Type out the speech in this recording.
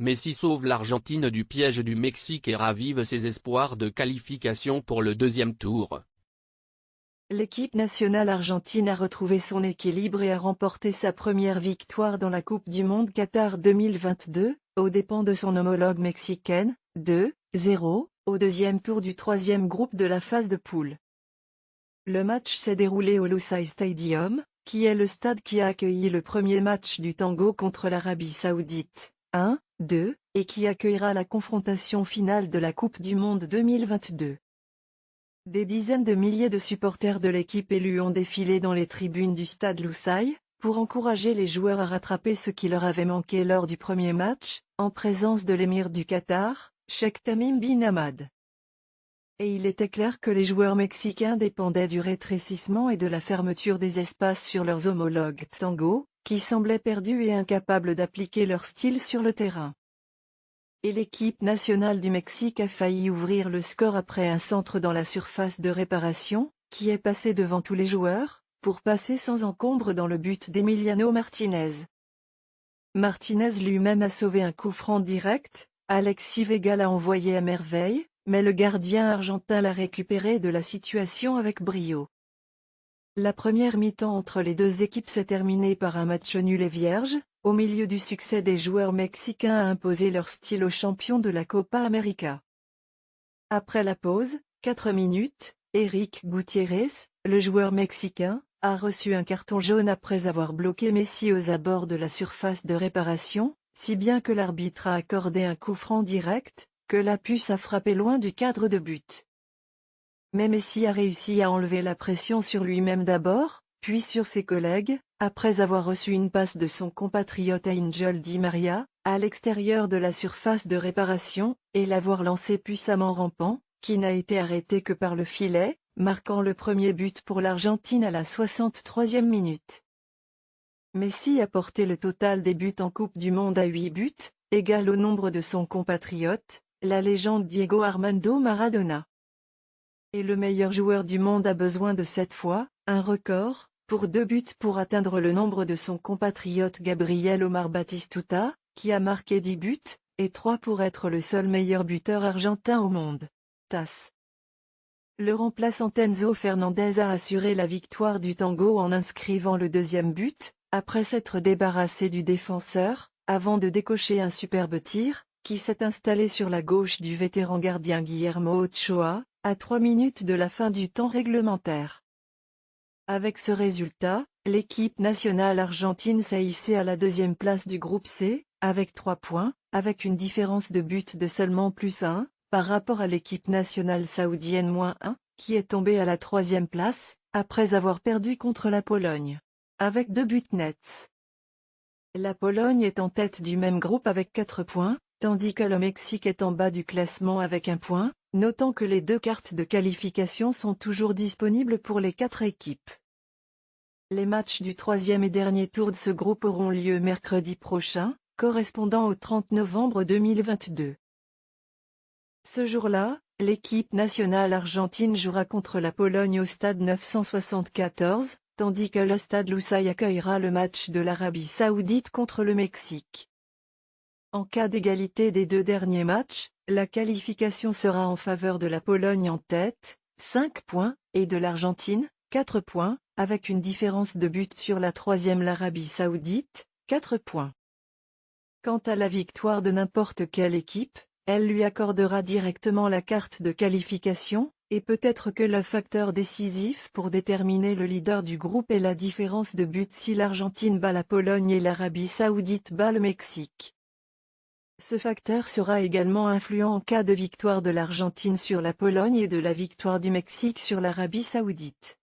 Messi sauve l'Argentine du piège du Mexique et ravive ses espoirs de qualification pour le deuxième tour. L'équipe nationale argentine a retrouvé son équilibre et a remporté sa première victoire dans la Coupe du Monde Qatar 2022, aux dépens de son homologue mexicaine, 2-0, au deuxième tour du troisième groupe de la phase de poule. Le match s'est déroulé au Lusail Stadium, qui est le stade qui a accueilli le premier match du tango contre l'Arabie Saoudite. 1, 2, et qui accueillera la confrontation finale de la Coupe du Monde 2022. Des dizaines de milliers de supporters de l'équipe élue ont défilé dans les tribunes du stade Loussaï, pour encourager les joueurs à rattraper ce qui leur avait manqué lors du premier match, en présence de l'émir du Qatar, Sheikh Tamim bin Hamad. Et il était clair que les joueurs mexicains dépendaient du rétrécissement et de la fermeture des espaces sur leurs homologues tango, qui semblaient perdus et incapables d'appliquer leur style sur le terrain. Et l'équipe nationale du Mexique a failli ouvrir le score après un centre dans la surface de réparation, qui est passé devant tous les joueurs, pour passer sans encombre dans le but d'Emiliano Martinez. Martinez lui-même a sauvé un coup franc direct, Alexis Vega l'a envoyé à merveille, mais le gardien argentin l'a récupéré de la situation avec brio. La première mi-temps entre les deux équipes s'est terminée par un match nul et vierge, au milieu du succès des joueurs mexicains à imposer leur style aux champions de la Copa América. Après la pause, 4 minutes, Eric Gutiérrez, le joueur mexicain, a reçu un carton jaune après avoir bloqué Messi aux abords de la surface de réparation, si bien que l'arbitre a accordé un coup franc direct, que la puce a frappé loin du cadre de but. Mais Messi a réussi à enlever la pression sur lui-même d'abord, puis sur ses collègues, après avoir reçu une passe de son compatriote Angel Di Maria, à l'extérieur de la surface de réparation, et l'avoir lancé puissamment rampant, qui n'a été arrêté que par le filet, marquant le premier but pour l'Argentine à la 63e minute. Messi a porté le total des buts en Coupe du Monde à 8 buts, égal au nombre de son compatriote, la légende Diego Armando Maradona et le meilleur joueur du monde a besoin de cette fois, un record, pour deux buts pour atteindre le nombre de son compatriote Gabriel Omar Batistuta, qui a marqué 10 buts, et trois pour être le seul meilleur buteur argentin au monde. TAS. Le remplaçant Enzo Fernandez a assuré la victoire du tango en inscrivant le deuxième but, après s'être débarrassé du défenseur, avant de décocher un superbe tir, qui s'est installé sur la gauche du vétéran gardien Guillermo Ochoa, à 3 minutes de la fin du temps réglementaire. Avec ce résultat, l'équipe nationale argentine s'est à la deuxième place du groupe C, avec 3 points, avec une différence de but de seulement plus 1, par rapport à l'équipe nationale saoudienne moins 1, qui est tombée à la troisième place, après avoir perdu contre la Pologne. Avec deux buts nets. La Pologne est en tête du même groupe avec 4 points, tandis que le Mexique est en bas du classement avec un point, Notons que les deux cartes de qualification sont toujours disponibles pour les quatre équipes. Les matchs du troisième et dernier tour de ce groupe auront lieu mercredi prochain, correspondant au 30 novembre 2022. Ce jour-là, l'équipe nationale argentine jouera contre la Pologne au stade 974, tandis que le stade Loussaï accueillera le match de l'Arabie Saoudite contre le Mexique. En cas d'égalité des deux derniers matchs, la qualification sera en faveur de la Pologne en tête, 5 points, et de l'Argentine, 4 points, avec une différence de but sur la troisième l'Arabie Saoudite, 4 points. Quant à la victoire de n'importe quelle équipe, elle lui accordera directement la carte de qualification, et peut-être que le facteur décisif pour déterminer le leader du groupe est la différence de but si l'Argentine bat la Pologne et l'Arabie Saoudite bat le Mexique. Ce facteur sera également influent en cas de victoire de l'Argentine sur la Pologne et de la victoire du Mexique sur l'Arabie Saoudite.